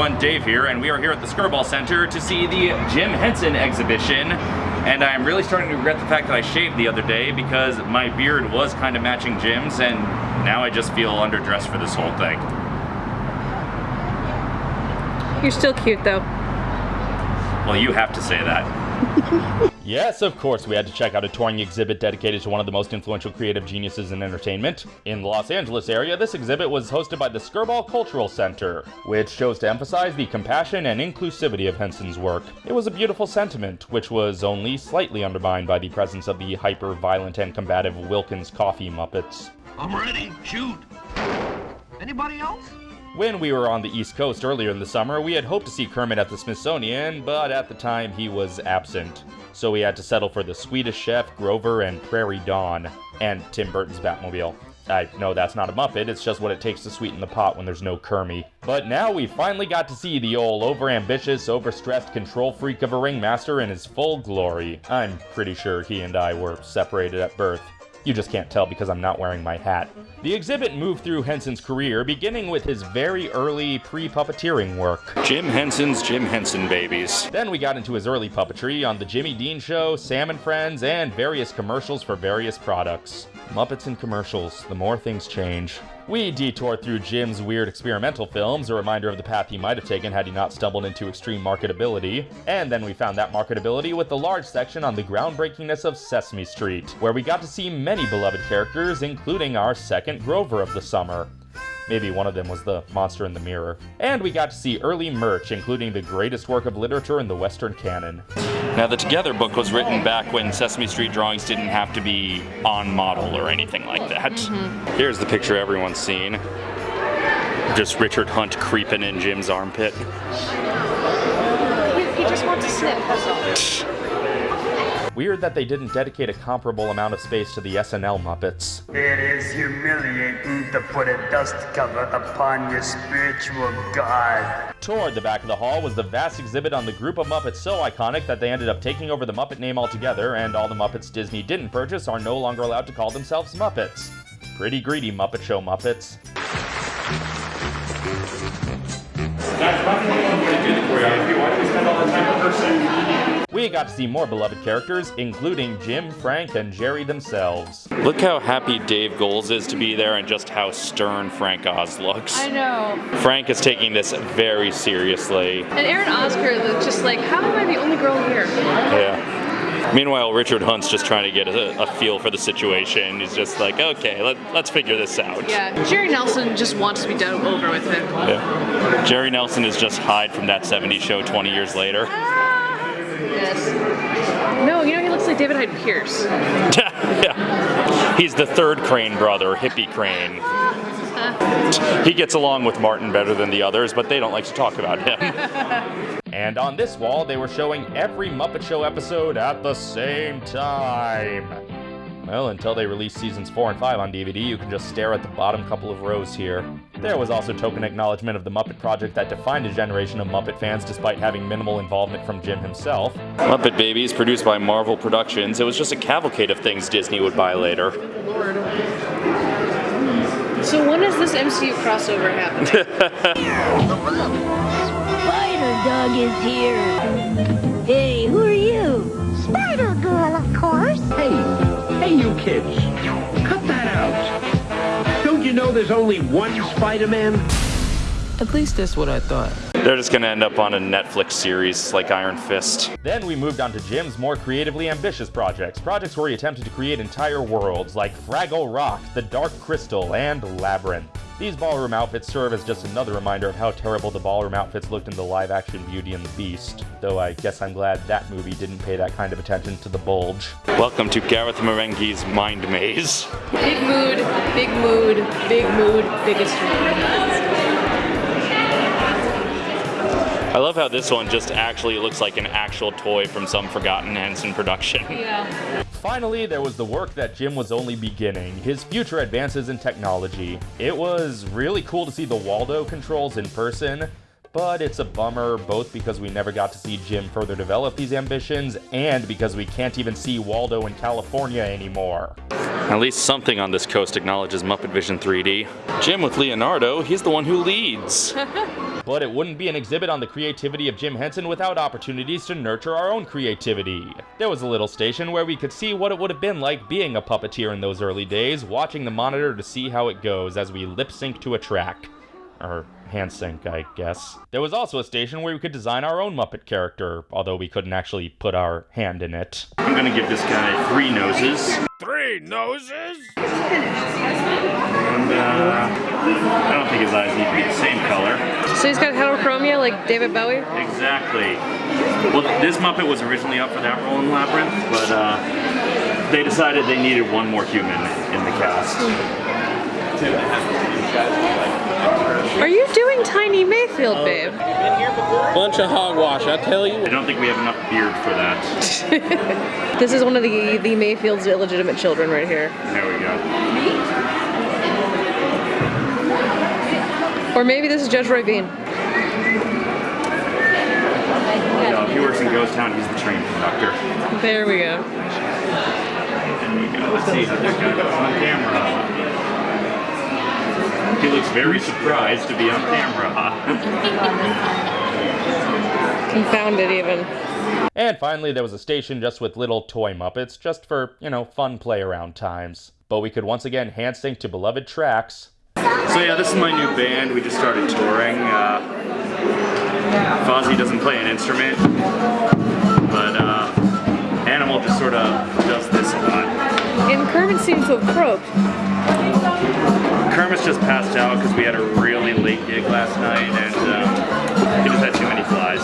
everyone, Dave here, and we are here at the Skirball Center to see the Jim Henson exhibition. And I'm really starting to regret the fact that I shaved the other day because my beard was kind of matching Jim's, and now I just feel underdressed for this whole thing. You're still cute though. Well, you have to say that. Yes, of course, we had to check out a touring exhibit dedicated to one of the most influential creative geniuses in entertainment. In the Los Angeles area, this exhibit was hosted by the Skirball Cultural Center, which chose to emphasize the compassion and inclusivity of Henson's work. It was a beautiful sentiment, which was only slightly undermined by the presence of the hyper-violent and combative Wilkins Coffee Muppets. I'm ready. Shoot. Anybody else? When we were on the East Coast earlier in the summer, we had hoped to see Kermit at the Smithsonian, but at the time he was absent. So we had to settle for the Swedish Chef, Grover, and Prairie Dawn, and Tim Burton's Batmobile. I know that's not a Muppet, it's just what it takes to sweeten the pot when there's no Kermie. But now we finally got to see the old overambitious, overstressed control freak of a ringmaster in his full glory. I'm pretty sure he and I were separated at birth. You just can't tell because I'm not wearing my hat. The exhibit moved through Henson's career, beginning with his very early pre-puppeteering work. Jim Henson's Jim Henson babies. Then we got into his early puppetry on The Jimmy Dean Show, Sam and Friends, and various commercials for various products. Muppets and commercials, the more things change. We detoured through Jim's weird experimental films, a reminder of the path he might have taken had he not stumbled into extreme marketability. And then we found that marketability with the large section on the groundbreakingness of Sesame Street, where we got to see many beloved characters, including our second Grover of the summer. Maybe one of them was the monster in the mirror. And we got to see early merch, including the greatest work of literature in the Western canon. Now, the Together book was written back when Sesame Street drawings didn't have to be on model or anything like that. Mm-hmm. Here's the picture everyone's seen. Just Richard Hunt creeping in Jim's armpit. He, he just wants to sniff, that's all. Weird that they didn't dedicate a comparable amount of space to the SNL Muppets. It is humiliating to put a dust cover upon your spiritual god. Toward the back of the hall was the vast exhibit on the group of Muppets so iconic that they ended up taking over the Muppet name altogether, and all the Muppets Disney didn't purchase are no longer allowed to call themselves Muppets. Pretty greedy Muppet Show Muppets. We got to see more beloved characters, including Jim, Frank, and Jerry themselves. Look how happy Dave Goelz is to be there and just how stern Frank Oz looks. I know. Frank is taking this very seriously. And Aaron Oscar is just like, how am I the only girl here? Yeah. Meanwhile, Richard Hunt's just trying to get a, a feel for the situation. He's just like, okay, let, let's figure this out. Yeah, Jerry Nelson just wants to be done over with it. Yeah. Jerry Nelson is just Hyde from that 70s show 20 years later. Ah! Yes. No, you know he looks like David Hyde Pierce. yeah. He's the third Crane brother, Hippie Crane. Uh. He gets along with Martin better than the others, but they don't like to talk about him. And on this wall, they were showing every Muppet Show episode at the same time. Well, until they release seasons 4 and 5 on DVD, you can just stare at the bottom couple of rows here. There was also token acknowledgement of the Muppet Project that defined a generation of Muppet fans despite having minimal involvement from Jim himself. Muppet Babies, produced by Marvel Productions. It was just a cavalcade of things Disney would buy later. Lord. So when is this MCU crossover happening? Spider Dog is here. Hey, who are you? Spider Girl, of course. Hey, hey, you kids. Cut that out. Don't you know there's only one Spider-Man? At least that's what I thought. They're just gonna end up on a Netflix series like Iron Fist. Then we moved on to Jim's more creatively ambitious projects, projects where he attempted to create entire worlds like Fraggle Rock, The Dark Crystal, and Labyrinth. These ballroom outfits serve as just another reminder of how terrible the ballroom outfits looked in the live-action Beauty and the Beast. Though I guess I'm glad that movie didn't pay that kind of attention to the bulge. Welcome to Garth Marenghi's Mind Maze. big mood, big mood, big mood, biggest mood. I love how this one just actually looks like an actual toy from some forgotten Henson production. Yeah. Finally, there was the work that Jim was only beginning, his future advances in technology. It was really cool to see the Waldo controls in person, but it's a bummer both because we never got to see Jim further develop these ambitions and because we can't even see Waldo in California anymore. At least something on this coast acknowledges Muppet Vision 3D. Jim with Leonardo, he's the one who leads. But it wouldn't be an exhibit on the creativity of Jim Henson without opportunities to nurture our own creativity. There was a little station where we could see what it would have been like being a puppeteer in those early days, watching the monitor to see how it goes as we lip sync to a track. Or hand sync, I guess. There was also a station where we could design our own Muppet character, although we couldn't actually put our hand in it. I'm gonna give this guy three noses. Three noses? And, uh, I don't think his eyes need to be the same color. So he's got heterochromia like David Bowie? Exactly. Well, this Muppet was originally up for that role in Labyrinth, but uh, they decided they needed one more human in the cast. Are you doing Tiny Mayfield, babe? Bunch of hogwash, I tell you. I don't think we have enough beard for that. This is one of the the Mayfield's illegitimate children right here. There we go. Or maybe this is Judge Roy Bean. No, if he works in Ghost Town, he's the train conductor. There we go. There we go. Let's see how this guy looks on camera. He looks very surprised to be on camera. Confounded even. And finally, there was a station just with little toy Muppets, just for, you know, fun play around times. But we could once again hand sync to beloved tracks. So yeah, this is my new band. We just started touring. Uh, Fozzie doesn't play an instrument, but uh, Animal just sort of does this a lot. And Kermit seems to have croaked. Kermit's just passed out because we had a really late gig last night, and um, he just had too many flies.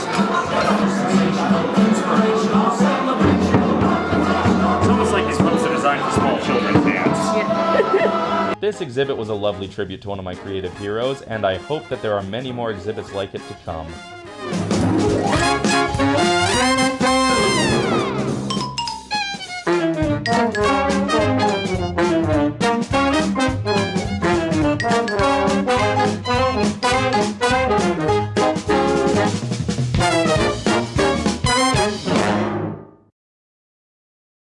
This exhibit was a lovely tribute to one of my creative heroes, and I hope that there are many more exhibits like it to come.